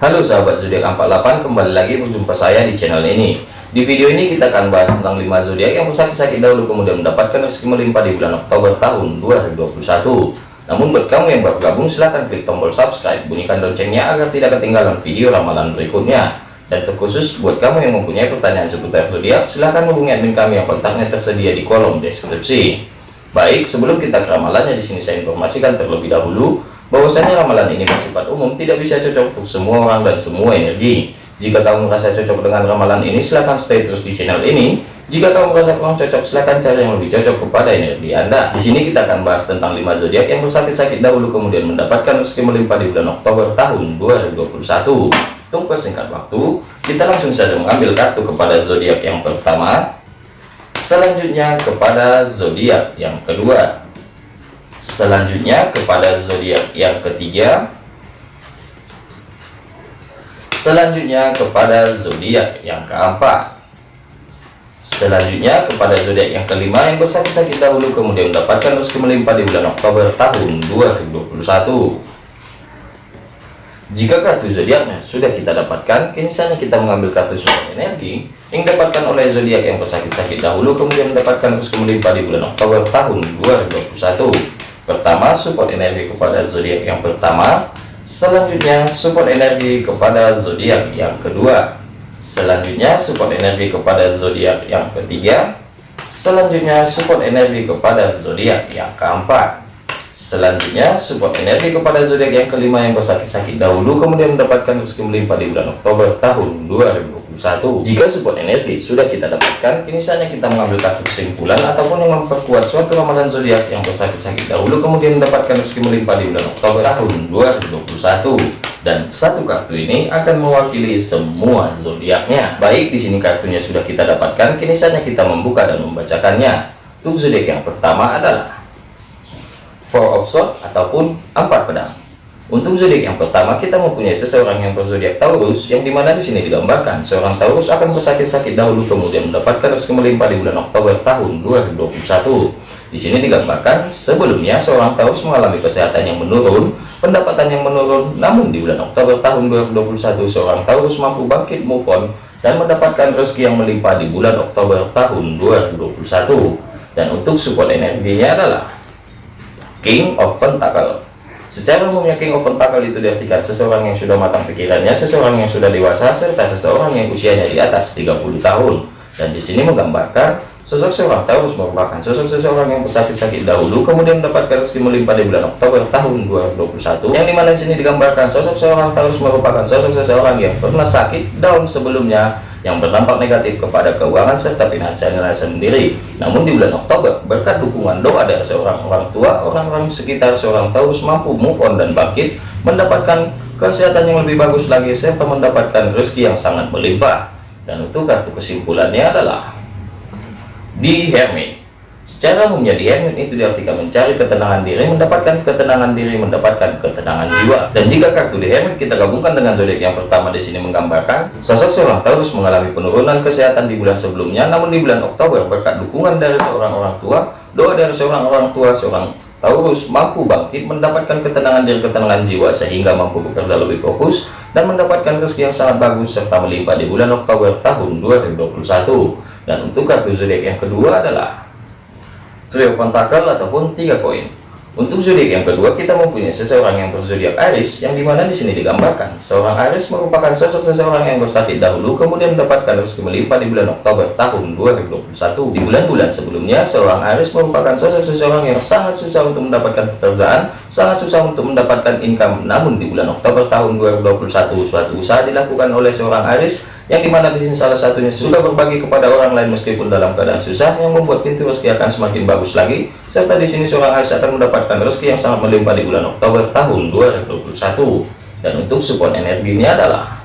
Halo sahabat zodiak 48 kembali lagi berjumpa saya di channel ini. Di video ini kita akan bahas tentang 5 zodiak yang sakit-sakit dahulu kemudian mendapatkan rezeki melimpah di bulan Oktober tahun 2021 namun buat kamu yang baru gabung silahkan klik tombol subscribe bunyikan loncengnya agar tidak ketinggalan video ramalan berikutnya. Dan terkhusus buat kamu yang mempunyai pertanyaan seputar zodiak silahkan hubungi admin kami yang kontaknya tersedia di kolom deskripsi. Baik sebelum kita ke ramalannya di sini saya informasikan terlebih dahulu bahwasanya ramalan ini bersifat umum tidak bisa cocok untuk semua orang dan semua energi. Jika kamu merasa cocok dengan ramalan ini silahkan stay terus di channel ini. Jika kamu merasa kurang cocok silahkan cari yang lebih cocok kepada energi anda. Di sini kita akan bahas tentang 5 zodiak yang bersakit-sakit dahulu kemudian mendapatkan rezeki melimpah di bulan Oktober tahun 2021 untuk persingkat waktu kita langsung saja mengambil kartu kepada zodiak yang pertama. Selanjutnya kepada zodiak yang kedua selanjutnya kepada zodiak yang ketiga. Selanjutnya kepada zodiak yang keempat. Selanjutnya kepada zodiak yang kelima yang bersakit-sakit dahulu kemudian mendapatkan rezeki melimpah di bulan Oktober tahun 2021 jika kartu zodiaknya sudah kita dapatkan kini kita mengambil kartu support energi yang dapatkan oleh zodiak yang bersakit-sakit dahulu kemudian mendapatkan melimpah di bulan Oktober tahun 2021 pertama support energi kepada zodiak yang pertama. Selanjutnya support energi kepada zodiak yang kedua. Selanjutnya support energi kepada zodiak yang ketiga. Selanjutnya support energi kepada zodiak yang keempat. Selanjutnya support energi kepada zodiak yang kelima yang bersakit-sakit dahulu kemudian mendapatkan rezeki melimpah di bulan Oktober tahun 2020 satu jika support energi sudah kita dapatkan kini saatnya kita mengambil kartu kesimpulan ataupun yang memperkuat suatu ramalan zodiak yang bersakit-sakit dahulu kemudian mendapatkan rezeki melimpah di bulan Oktober tahun 2021 dan satu kartu ini akan mewakili semua zodiaknya. Baik di sini kartunya sudah kita dapatkan kini saatnya kita membuka dan membacakannya. Untuk zodiak yang pertama adalah four of swords ataupun empat pedang untuk zodiak yang pertama kita mempunyai seseorang yang berzodiak Taurus yang di mana di sini digambarkan seorang Taurus akan bersakit-sakit dahulu kemudian mendapatkan rezeki melimpah di bulan Oktober tahun 2021. Di sini digambarkan sebelumnya seorang Taurus mengalami kesehatan yang menurun, pendapatan yang menurun, namun di bulan Oktober tahun 2021 seorang Taurus mampu bangkit move on dan mendapatkan rezeki yang melimpah di bulan Oktober tahun 2021. Dan untuk support energinya adalah King of Pentacle Secara umumnya King of Pentacle itu diartikan seseorang yang sudah matang pikirannya, seseorang yang sudah dewasa, serta seseorang yang usianya di atas 30 tahun. Dan di sini menggambarkan sosok Taurus merupakan sosok seseorang yang bersakit-sakit dahulu, kemudian mendapatkan rezeki melimpah di bulan Oktober tahun 2021. Yang di mana di sini digambarkan sosok seorang Taurus merupakan sosok seseorang yang pernah sakit daun sebelumnya, yang berdampak negatif kepada keuangan serta finansialnya sendiri. Namun di bulan Oktober, berkat dukungan doa dari seorang orang tua, orang-orang sekitar seorang Taurus mampu move on dan bangkit, mendapatkan kesehatan yang lebih bagus lagi, serta mendapatkan rezeki yang sangat melimpah. Dan untuk kartu kesimpulannya adalah di Hermit. Secara umumnya di hermit itu diartikan mencari ketenangan diri, mendapatkan ketenangan diri, mendapatkan ketenangan jiwa. Dan jika kartu di hermit kita gabungkan dengan zodiak yang pertama di sini menggambarkan sosok seorang Taurus mengalami penurunan kesehatan di bulan sebelumnya, namun di bulan Oktober berkat dukungan dari seorang orang tua, doa dari seorang orang tua, seorang Taurus mampu bangkit mendapatkan ketenangan diri, ketenangan jiwa sehingga mampu bekerja lebih fokus dan mendapatkan rezeki yang sangat bagus serta melimpah di bulan Oktober tahun 2021. Dan untuk kartu zodiak yang kedua adalah trio pentakel ataupun tiga koin. Untuk zodiak yang kedua kita mempunyai seseorang yang berzodiak Aries yang di mana di sini digambarkan seorang Aries merupakan sosok seseorang yang bersakit dahulu kemudian mendapatkan rezeki melimpah di bulan Oktober tahun 2021 di bulan-bulan sebelumnya seorang Aries merupakan sosok seseorang yang sangat susah untuk mendapatkan pekerjaan sangat susah untuk mendapatkan income. Namun di bulan Oktober tahun 2021 suatu usaha dilakukan oleh seorang Aries yang di mana di sini salah satunya sudah berbagi kepada orang lain meskipun dalam keadaan susah yang membuat pintu rezeki akan semakin bagus lagi serta di sini seorang Aris akan mendapatkan rezeki yang sangat melimpah di bulan Oktober tahun 2021 dan untuk support energinya adalah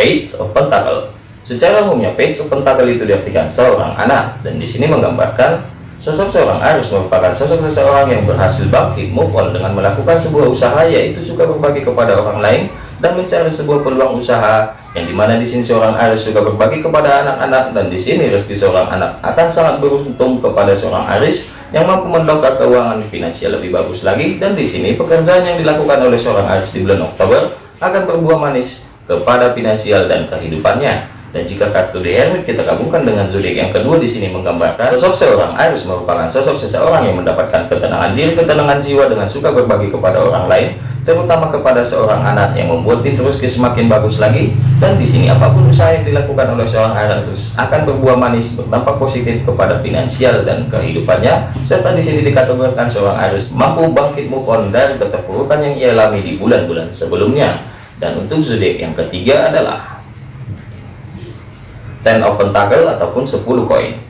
Page of Pentacle. Secara umumnya Page of Pentacle itu diartikan seorang anak dan di sini menggambarkan sosok seorang Aris merupakan sosok seseorang yang berhasil bangkit move on dengan melakukan sebuah usaha yaitu suka berbagi kepada orang lain dan mencari sebuah peluang usaha yang di mana di sini seorang Aries juga berbagi kepada anak-anak dan di sini rezeki seorang anak akan sangat beruntung kepada seorang Aries yang mampu mendongkrak keuangan finansial lebih bagus lagi. Dan di sini pekerjaan yang dilakukan oleh seorang Aries di bulan Oktober akan berbuah manis kepada finansial dan kehidupannya dan jika kartu The Hermit kita gabungkan dengan zodiak yang kedua di sini menggambarkan sosok seorang Aries merupakan sosok seseorang yang mendapatkan ketenangan diri, ketenangan jiwa dengan suka berbagi kepada orang lain, terutama kepada seorang anak yang membuat rezeki semakin bagus lagi. Dan di sini apa pun usaha yang dilakukan oleh seorang Aries akan berbuah manis, berdampak positif kepada finansial dan kehidupannya. Serta di sini dikategorikan seorang Aries mampu bangkit move on dari keterpurukan yang ia alami di bulan-bulan sebelumnya. Dan untuk zodiak yang ketiga adalah ten of pentacle ataupun 10 koin.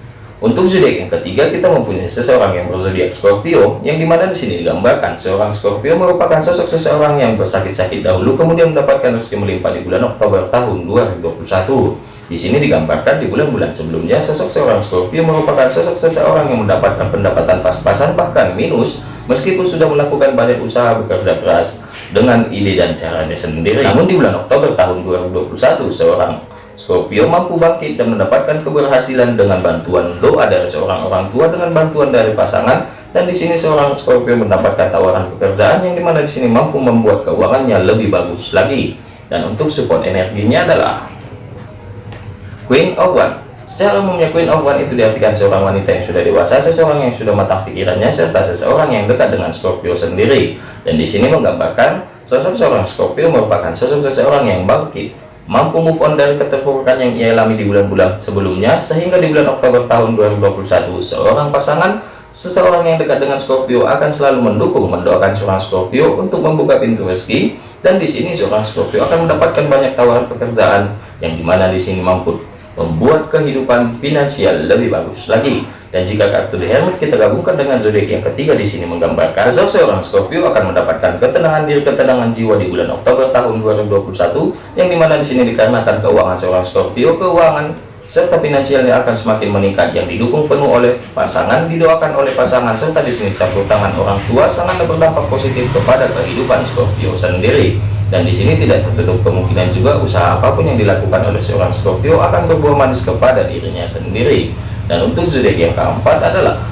Untuk zodiak yang ketiga kita mempunyai seseorang yang berzodiak Scorpio yang di mana di sini digambarkan seorang Scorpio merupakan sosok seseorang yang bersakit-sakit dahulu kemudian mendapatkan rezeki melimpah di bulan Oktober tahun 2021 di sini digambarkan di bulan-bulan sebelumnya sosok seorang Scorpio merupakan sosok seseorang yang mendapatkan pendapatan pas-pasan bahkan minus meskipun sudah melakukan banyak usaha bekerja keras dengan ide dan caranya sendiri. Namun di bulan Oktober tahun 2021 seorang Scorpio mampu bangkit dan mendapatkan keberhasilan dengan bantuan doa dari seorang orang tua dengan bantuan dari pasangan dan di sini seorang Scorpio mendapatkan tawaran pekerjaan yang di mana di sini mampu membuat keuangannya lebih bagus lagi. Dan untuk support energinya adalah Queen of One secara umumnya Queen of One itu diartikan seorang wanita yang sudah dewasa seseorang yang sudah matang pikirannya serta seseorang yang dekat dengan Scorpio sendiri. Dan di sini menggambarkan sosok seorang Scorpio merupakan sosok seseorang yang bangkit mampu move on dari keterpurukan yang ia alami di bulan-bulan sebelumnya sehingga di bulan Oktober tahun 2021 seorang pasangan seseorang yang dekat dengan Scorpio akan selalu mendukung mendoakan seorang Scorpio untuk membuka pintu rezeki dan di sini seorang Scorpio akan mendapatkan banyak tawaran pekerjaan yang di mana di sini mampu membuat kehidupan finansial lebih bagus lagi dan jika kartu The Hermit kita gabungkan dengan zodiak yang ketiga di sini menggambarkan sosok seorang Scorpio akan mendapatkan ketenangan diri, ketenangan jiwa di bulan Oktober tahun 2021 yang di mana di sini dikarenakan keuangan seorang Scorpio, keuangan serta finansialnya akan semakin meningkat yang didukung penuh oleh pasangan, didoakan oleh pasangan serta di sini campur tangan orang tua sangat berdampak positif kepada kehidupan Scorpio sendiri. Dan di sini tidak tertutup kemungkinan juga usaha apa pun yang dilakukan oleh seorang Scorpio akan berbuah manis kepada dirinya sendiri dan untuk zodiak yang keempat adalah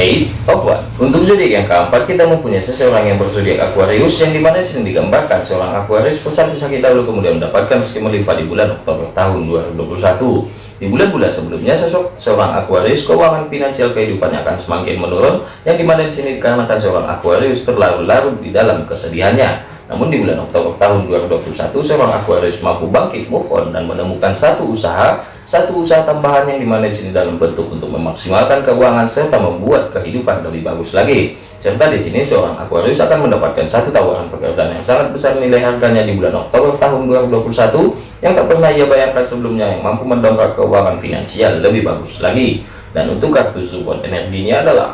Ace of One. Untuk zodiak yang keempat kita mempunyai seseorang yang berzodiak Aquarius yang di mana sering digambarkan seorang Aquarius pesakit sakit dahulu kemudian mendapatkan meski melimpah di bulan Oktober tahun 2021. Di bulan-bulan sebelumnya sosok seorang Aquarius keuangan finansial kehidupannya akan semakin menurun yang di mana di sini dikarenakan seorang Aquarius terlarut-larut di dalam kesedihannya. Namun di bulan Oktober tahun 2021 seorang Aquarius mampu bangkit move on dan menemukan satu usaha satu usaha tambahan yang di mana di sini dalam bentuk untuk memaksimalkan keuangan serta membuat kehidupan lebih bagus lagi. Serta di sini seorang Aquarius akan mendapatkan satu tawaran pekerjaan yang sangat besar nilai harganya di bulan Oktober tahun 2021 yang tak pernah ia bayangkan sebelumnya yang mampu mendongkrak keuangan finansial lebih bagus lagi. Dan untuk kartu support energinya adalah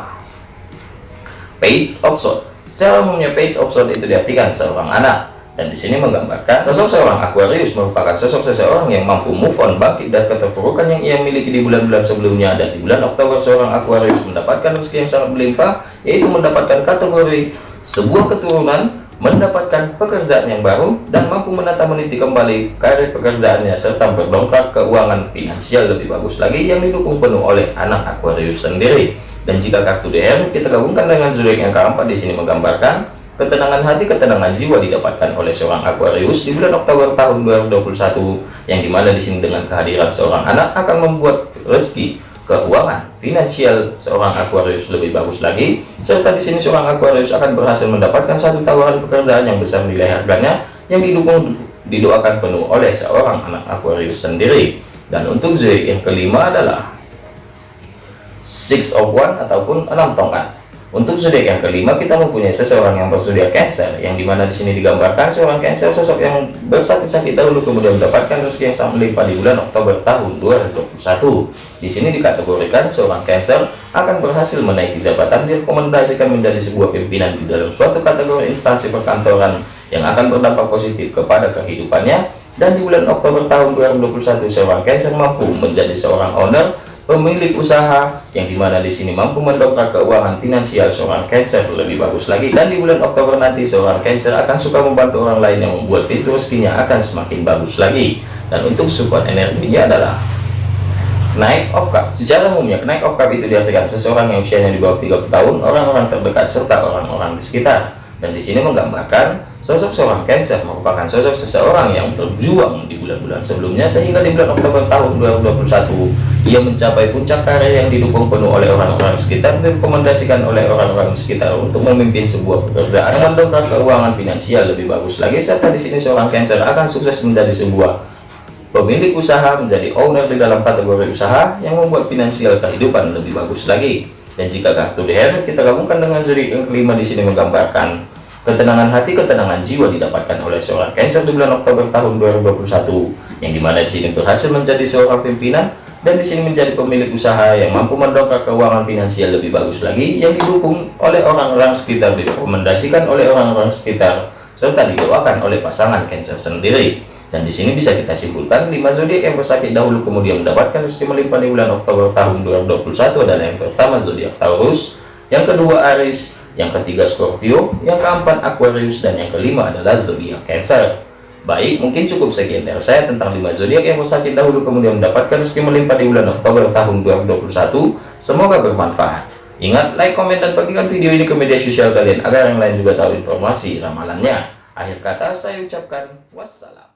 Page of Swords secara umumnya Page Swords itu diartikan seorang anak. Dan di sini menggambarkan sosok seorang Aquarius merupakan sosok seseorang yang mampu move on bangkit dari keterpurukan yang ia miliki di bulan-bulan sebelumnya. Dan di bulan Oktober seorang Aquarius mendapatkan rezeki yang sangat melimpah yaitu mendapatkan kategori sebuah keturunan mendapatkan pekerjaan yang baru dan mampu menata meniti kembali karir pekerjaannya serta berdongkrak keuangan finansial lebih bagus lagi yang didukung penuh oleh anak Aquarius sendiri dan jika kartu DM kita gabungkan dengan zodiak yang keempat di sini menggambarkan Ketenangan hati, ketenangan jiwa didapatkan oleh seorang Aquarius di bulan Oktober tahun 2021 yang di mana di sini dengan kehadiran seorang anak akan membuat rezeki keuangan finansial seorang Aquarius lebih bagus lagi. Serta di sini seorang Aquarius akan berhasil mendapatkan satu tawaran pekerjaan yang besar nilai harganya yang didukung didoakan penuh oleh seorang anak Aquarius sendiri. Dan untuk Z yang kelima adalah six of one ataupun enam tongkat untuk zodiak yang kelima kita mempunyai seseorang yang berzodiak Cancer, yang di mana di sini digambarkan seorang Cancer sosok yang bersakit-sakit dahulu kemudian mendapatkan rezeki yang sangat melimpah di bulan Oktober tahun 2021. Di sini dikategorikan seorang Cancer akan berhasil menaiki jabatan direkomendasikan menjadi sebuah pimpinan di dalam suatu kategori instansi perkantoran yang akan berdampak positif kepada kehidupannya dan di bulan Oktober tahun 2021 seorang Cancer mampu menjadi seorang owner pemilik usaha yang di mana di sini mampu mendongkrak keuangan finansial seorang Cancer lebih bagus lagi. Dan di bulan Oktober nanti seorang Cancer akan suka membantu orang lain yang membuat pintu rezekinya akan semakin bagus lagi. Dan untuk support energinya adalah naik of cup secara umumnya naik of cup itu diartikan seseorang yang usianya di bawah 30 tahun orang-orang terdekat serta orang-orang di sekitar. Dan di sini menggambarkan sosok seorang Cancer merupakan sosok seseorang yang berjuang di bulan-bulan sebelumnya sehingga di bulan Oktober tahun 2021 ia mencapai puncak karir yang didukung penuh oleh orang-orang sekitar dan direkomendasikan oleh orang-orang sekitar untuk memimpin sebuah pekerjaan. Mendongkrak keuangan finansial lebih bagus lagi serta di sini seorang Cancer akan sukses menjadi sebuah pemilik usaha menjadi owner di dalam kategori usaha yang membuat finansial kehidupan lebih bagus lagi. Dan jika kartu Hermit kita gabungkan dengan zodiak yang kelima di sini menggambarkan ketenangan hati, ketenangan jiwa didapatkan oleh seorang Cancer di bulan Oktober tahun 2021 yang di mana di sini berhasil menjadi seorang pimpinan dan di sini menjadi pemilik usaha yang mampu mendongkrak keuangan finansial lebih bagus lagi yang didukung oleh orang-orang sekitar direkomendasikan oleh orang-orang sekitar serta didoakan oleh pasangan Cancer sendiri. Dan di sini bisa kita simpulkan 5 zodiak yang bersakit dahulu kemudian mendapatkan rezeki melimpah di bulan Oktober tahun 2021 adalah yang pertama zodiak Taurus, yang kedua Aries, yang ketiga Scorpio, yang keempat Aquarius dan yang kelima adalah zodiak Cancer. Baik, mungkin cukup sekian dari saya tentang 5 zodiak yang bersakit dahulu kemudian mendapatkan rezeki melimpah di bulan Oktober tahun 2021. Semoga bermanfaat. Ingat, like, komen, dan bagikan video ini ke media sosial kalian agar yang lain juga tahu informasi ramalannya. Akhir kata saya ucapkan wassalam.